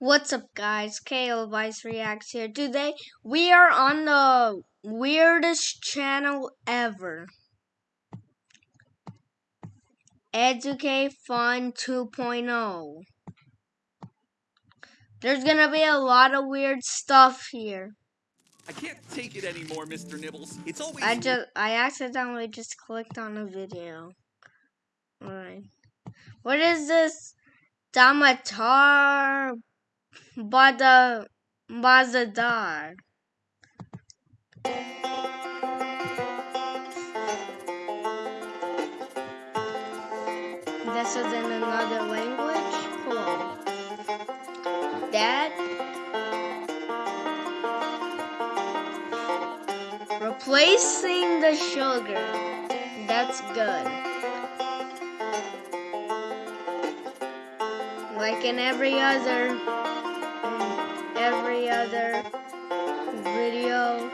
What's up, guys? KL Vice Reacts here. Today, we are on the weirdest channel ever. Educate Fun 2.0. There's gonna be a lot of weird stuff here. I can't take it anymore, Mr. Nibbles. It's always I just, I accidentally just clicked on a video. Alright. What is this? Damatar Bada Bazadar. This is in another language? Cool. Dad? Replacing the sugar. That's good. Like in every other every other video,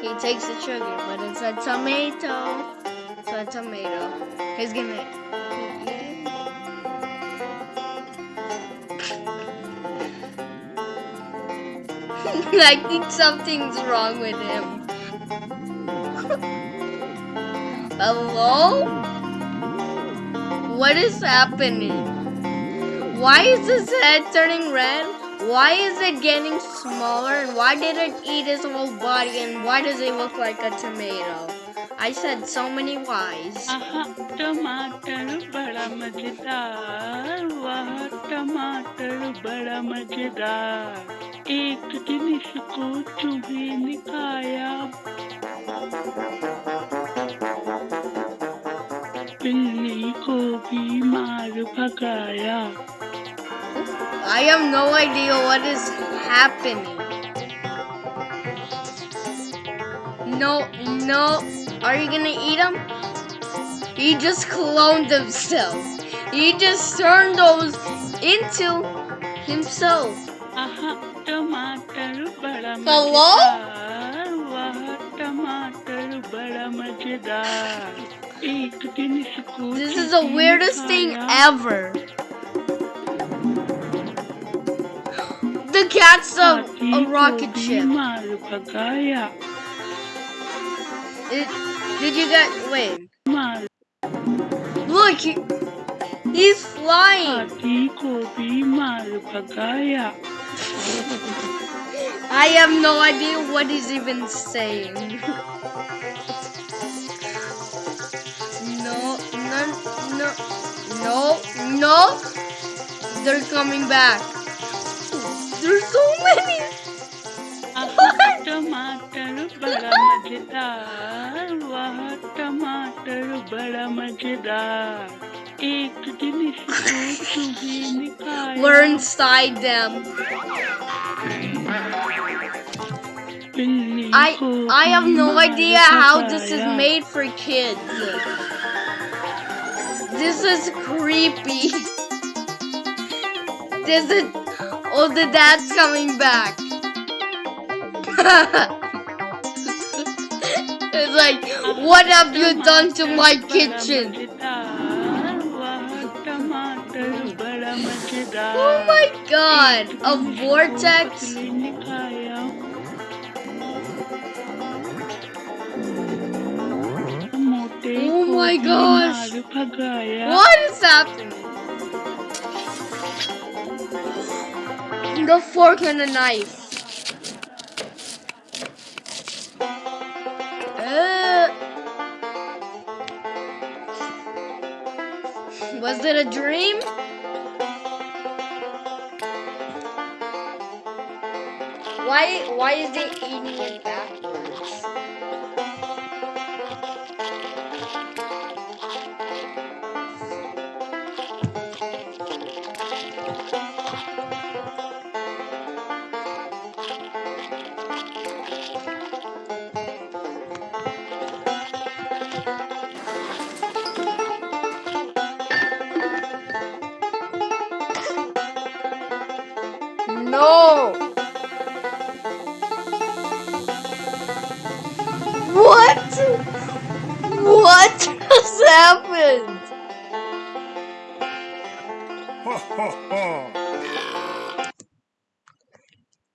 he takes the sugar, but it's a tomato. It's a tomato. He's gonna eat it. I think something's wrong with him. Hello? What is happening? Why is his head turning red? Why is it getting smaller? And why did it eat his whole body? And why does it look like a tomato? I said so many whys. आहा टमाटर बड़ा मजेदार वाह टमाटर बड़ा मजेदार एक दिन इसको चूहे ने खाया बिल्ली को भी मार भगाया I have no idea what is happening. No, no. Are you gonna eat him? He just cloned himself. He just turned those into himself. Hello? This is the weirdest thing ever. cat's a, a rocket ship. Did, did you get wait? Look, he, he's flying. I have no idea what he's even saying. no, no, no, no. They're coming back. There's so many. आहा टमाटर बड़ा मजेदार वाह टमाटर बड़ा मजेदार एक दिन इसको चूहे ने खाया We're inside them. बिल्ली I को I have भी no मार idea how this is भगाया। made for kids. This is creepy. This is oh the dad's coming back. it's like what have you done to my kitchen? Oh my god, a vortex? Oh my gosh. What is happening? The fork and the knife. Uh, was it a dream? Why why is it eating it backwards?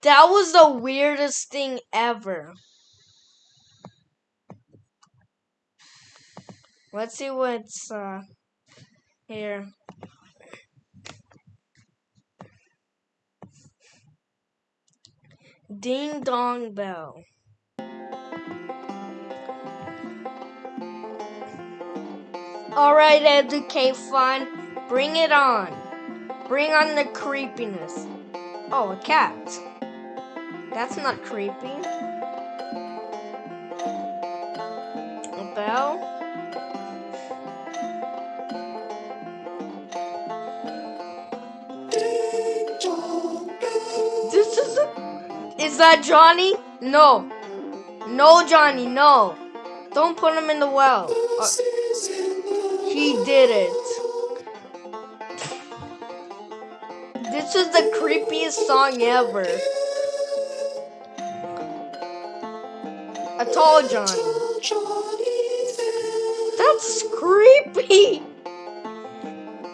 That was the weirdest thing ever. Let's see what's uh here. Ding dong bell. Alright, educate fun. Bring it on. Bring on the creepiness. Oh, a cat. That's not creepy. A bell? This is a. Is that Johnny? No. No, Johnny, no. Don't put him in the well. Uh, he did it. This is the creepiest song ever. A tall Johnny. That's creepy.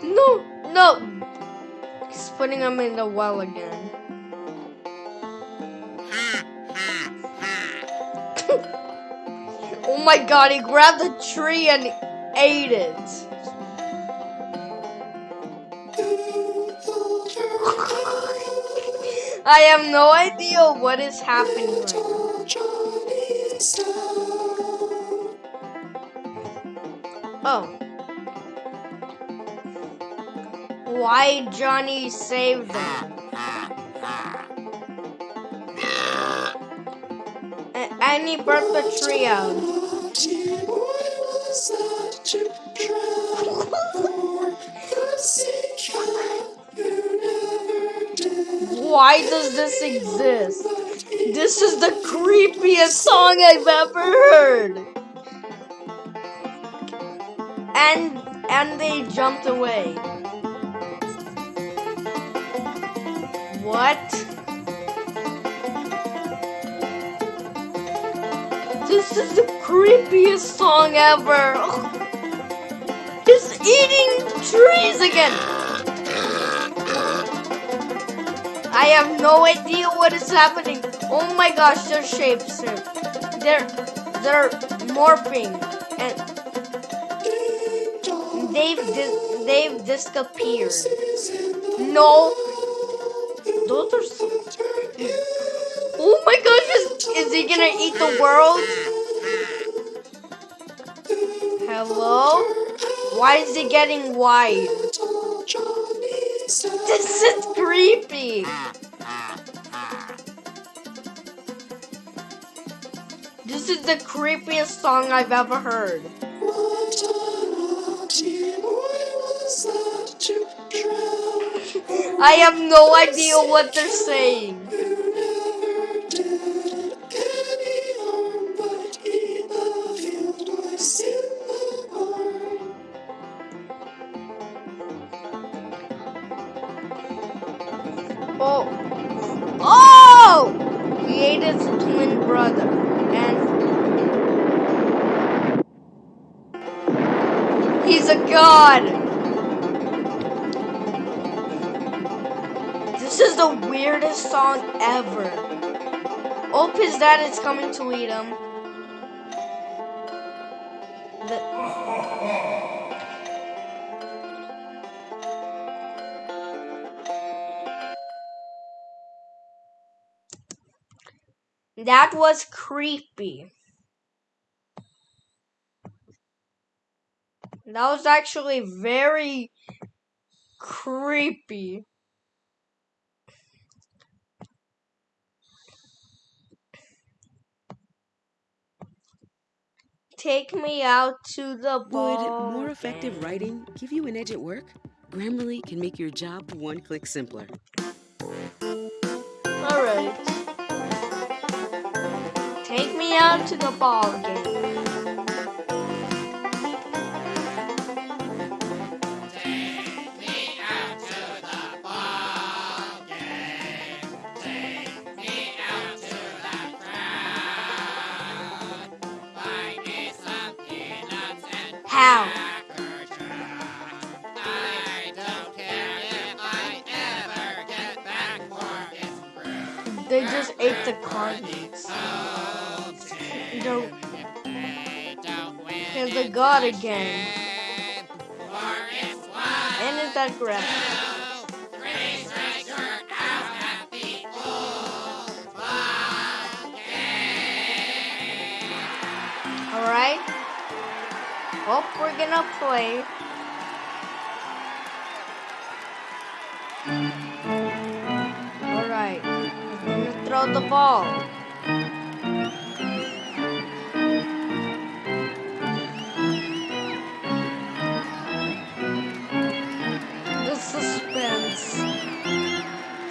No, no. He's putting him in the well again. oh my god, he grabbed the tree and ate it. I have no idea what is happening. Oh. Why Johnny saved them? A- and he Why does this exist? This is the creepiest song I've ever heard. And and they jumped away. What? This is the creepiest song ever. He's eating trees again. I have no idea what is happening. Oh my gosh, they're they're morphing and they've dis- they've disappeared. No, those are so. Oh my gosh, is, is he gonna eat the world? Hello? Why is it getting wide? This is creepy. This is the creepiest song I've ever heard. I have no idea what they're saying. Twin brother. And. He's a god! This is the weirdest song ever. Hope his dad is coming to eat him. That was creepy. That was actually very creepy. Take me out to the Would more effective writing give you an edge at work? Grammarly can make your job one click simpler. Alright. Take me out to the ball game. How? I don't care if I ever get back for this bread. They just ate the cards. The, here's the god again. And is that correct? Alright. Hope we're gonna play. Alright. Gonna throw the ball.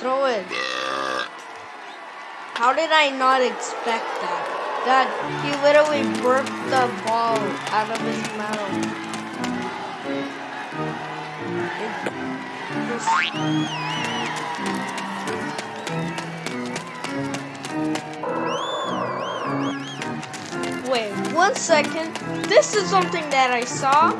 Throw it. How did I not expect that? That he literally burped the ball out of his mouth. Wait, one second. This is something that I saw.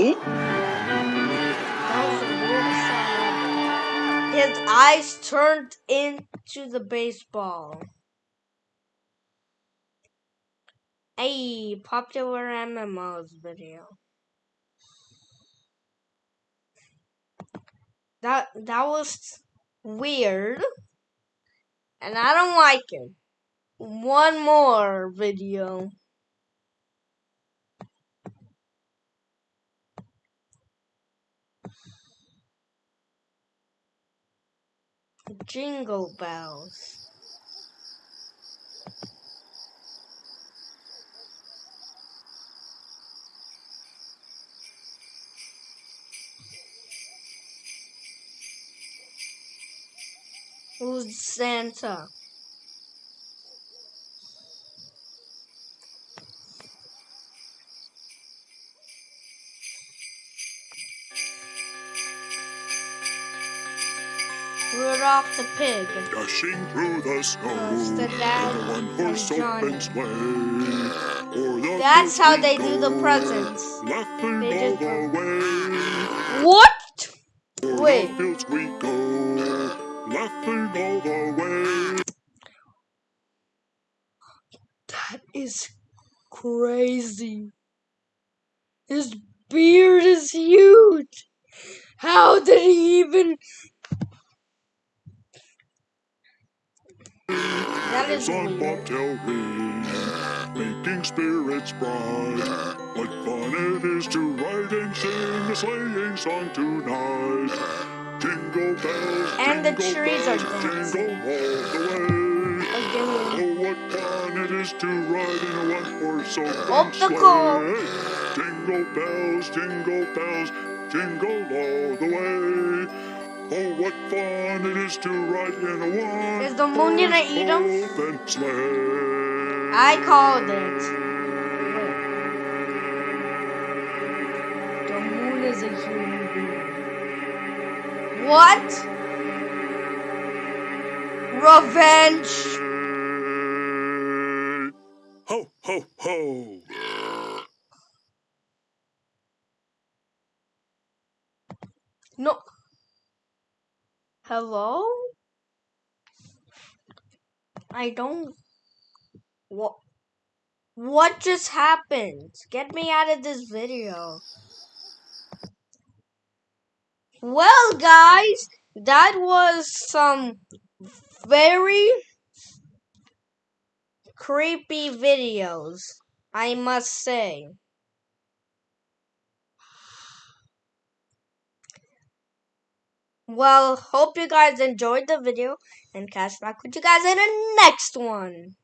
His eyes turned into the baseball. Hey, popular MMOs video. That that was weird. And I don't like it. One more video. Jingle bells. Who's Santa? Rudolph the pig. Dashing through the snow the one horse of Johnny. open sleigh. O'er the That's how they do the presents. Laughing They all the way. What? O'er Wait. the fields we go, laughing all the way. That is crazy. His beard is huge. How did he even? That is on bobtail ring, making spirits bright. What fun it is to ride and sing a sleighing song tonight. Jingle bells, And the trees are bells, dancing. jingle all the way. Again. Oh, what fun it is to ride in a one-horse open Up the sleigh. Jingle bells, jingle bells, jingle all the way. Oh, what fun it is to ride in a one Is the moon gonna eat open. I called it. The moon is a human being. What? Revenge. Ho, ho, ho. No. Hello? I don't. What? What just happened? Get me out of this video. Well, guys, that was some very creepy videos, I must say. Well, hope you guys enjoyed the video and catch back with you guys in the next one.